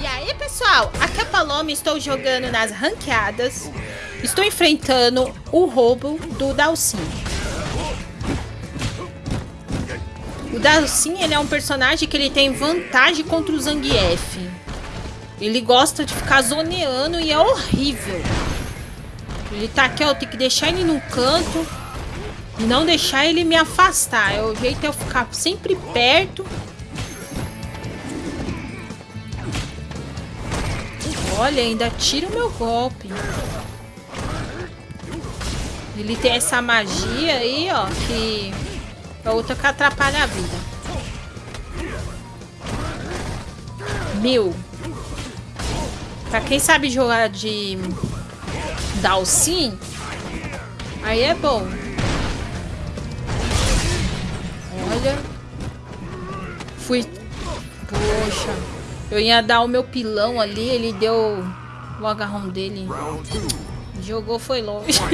E aí, pessoal? Aqui é a Paloma, estou jogando nas ranqueadas. Estou enfrentando o roubo do Dalsin. O Dalsin, ele é um personagem que ele tem vantagem contra o Zangief. Ele gosta de ficar zoneando e é horrível. Ele tá aqui, eu tenho que deixar ele no canto e não deixar ele me afastar. É o jeito é eu ficar sempre perto Olha, ainda tira o meu golpe. Ele tem essa magia aí, ó, que é outra que atrapalha a vida. Meu. Pra quem sabe jogar de Dalsin, aí é bom. Olha. Fui. Poxa. Eu ia dar o meu pilão ali, ele deu o agarrão dele. Jogou, foi longe.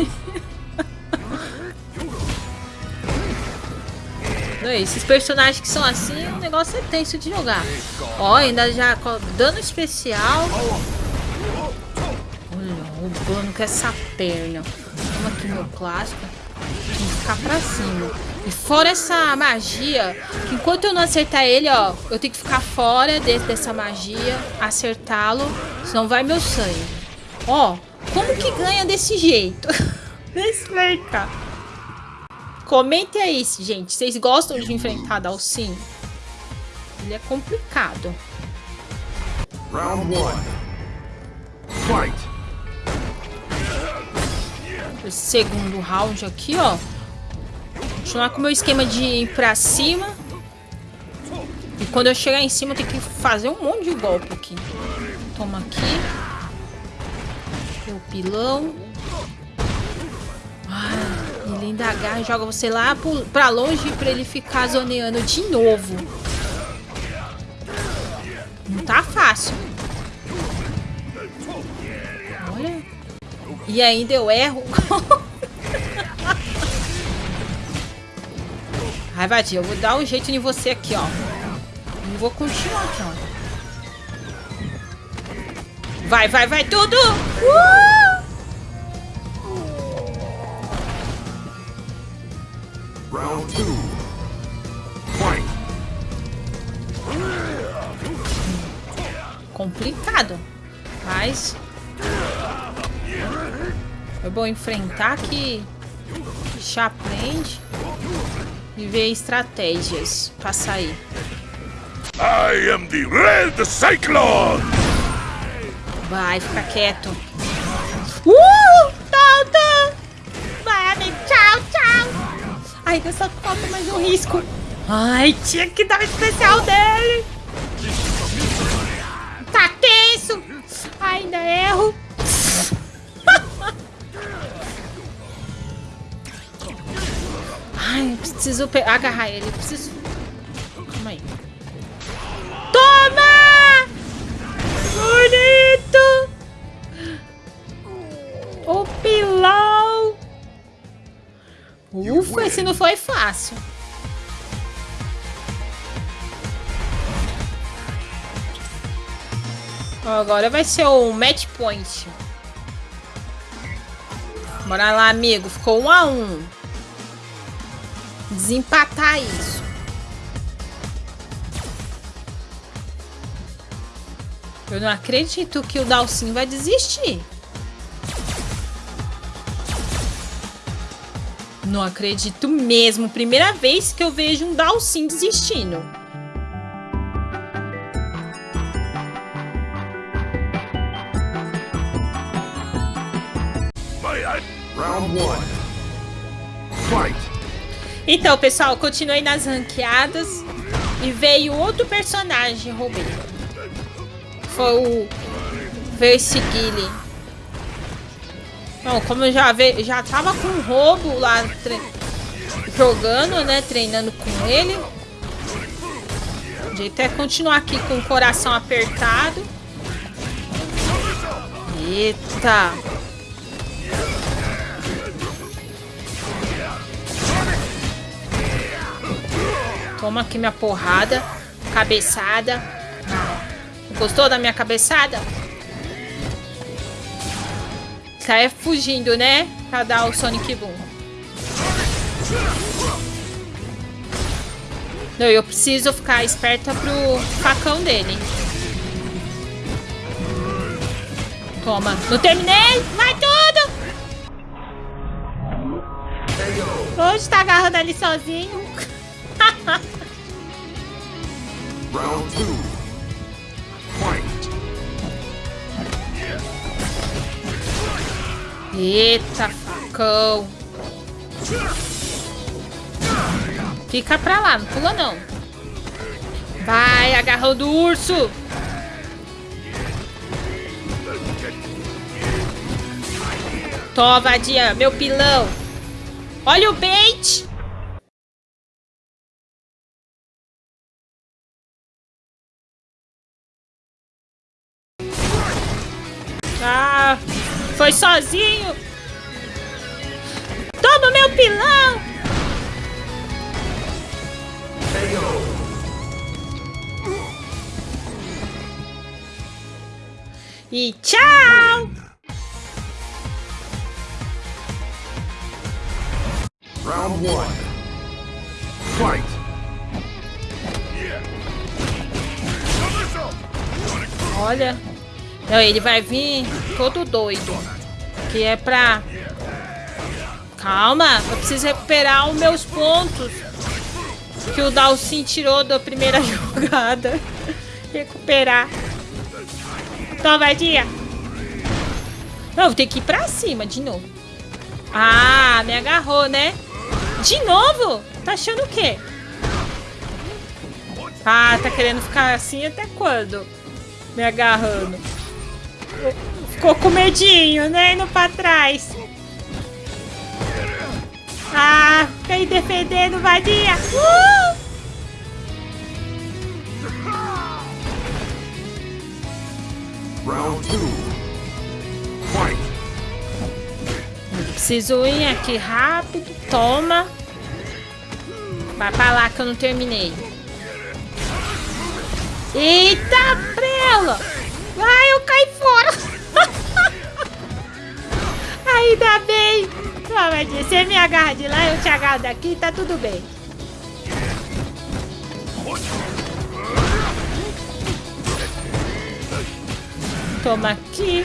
Esses personagens que são assim, o negócio é tenso de jogar. Ó, ainda já dano especial. Olha, roubando com essa perna. Toma aqui meu clássico. Tem que ficar pra cima. E fora essa magia, que enquanto eu não acertar ele, ó, eu tenho que ficar fora de, dessa magia, acertá-lo, senão vai meu sangue. Ó, como que ganha desse jeito? Me explica. Comente aí, gente. Vocês gostam de enfrentar Dalsin? Ele é complicado. Round 1. Fight. Segundo round aqui, ó. Continuar com o meu esquema de ir pra cima. E quando eu chegar em cima, eu tenho que fazer um monte de golpe aqui. Toma aqui. O pilão. Ah, ele ainda agarra e joga você lá pra longe pra ele ficar zoneando de novo. Não tá fácil. E ainda eu erro. Ai, Vadia, eu vou dar um jeito em você aqui, ó. Eu vou continuar aqui, ó. Vai, vai, vai, tudo! Uh! Round two. Complicado. Mas... É bom enfrentar que... Já aprende e ver estratégias para sair. I am the Red Cyclone! Vai, fica quieto. Uh! Vai, amigo. Tchau, tchau. Ai, dessa falta mais um risco. Ai, tinha que dar o especial dele. Tá tenso. Ainda erro. Ai, preciso agarrar ele. Preciso... Calma aí. Toma! Bonito! O pilão! Ufa, esse não foi fácil. Agora vai ser o match point. Bora lá, amigo. Ficou um a um desempatar isso. Eu não acredito que o Dalsin vai desistir. Não acredito mesmo. Primeira vez que eu vejo um Dalsin desistindo. Round 1. Fight! Então, pessoal, continuei nas ranqueadas e veio outro personagem, roubei. Foi o... Veio esse Guile. Bom, como eu já, ve... já tava com roubo lá tre... jogando, né? Treinando com ele. O jeito é continuar aqui com o coração apertado. Eita! Toma aqui minha porrada. Cabeçada. Gostou da minha cabeçada? Sai fugindo, né? Pra dar o Sonic Boom. Não, eu preciso ficar esperta pro facão dele. Toma. Não terminei! Vai tudo! Hoje tá agarrando ali sozinho. Round two. Eita, facão. Fica pra lá, não pula não. Vai, agarrando o urso. Toma, vadia, meu pilão. Olha o bait. Ah, foi sozinho. Toma meu pilão. E tchau. Round one. Fight. Olha. Não, ele vai vir todo doido. Que é pra... Calma, eu preciso recuperar os meus pontos. Que o Dalsin tirou da primeira jogada. recuperar. Toma, vadia. Não, vou ter que ir pra cima de novo. Ah, me agarrou, né? De novo? Tá achando o quê? Ah, tá querendo ficar assim até quando? Me agarrando. Ficou com medinho, né? Indo pra trás. Ah, fica aí defendendo, vadia. Uh! Round 2. Fight. Preciso ir aqui rápido. Toma. Vai pra lá que eu não terminei. Eita, prela! Ai, eu caí Ainda bem. Toma, você me agarra de lá, eu te agarro daqui, tá tudo bem. Toma aqui.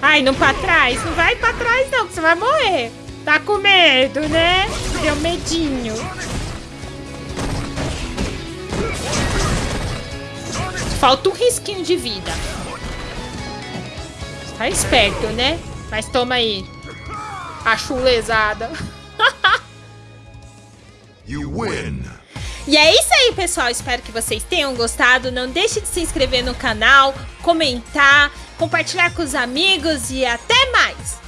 Ai, não pra trás. Não vai pra trás não, que você vai morrer. Tá com medo, né? Deu medinho. Falta um risquinho de vida. Tá esperto, né? Mas toma aí. A chulezada. you win. E é isso aí, pessoal. Espero que vocês tenham gostado. Não deixe de se inscrever no canal, comentar, compartilhar com os amigos e até mais!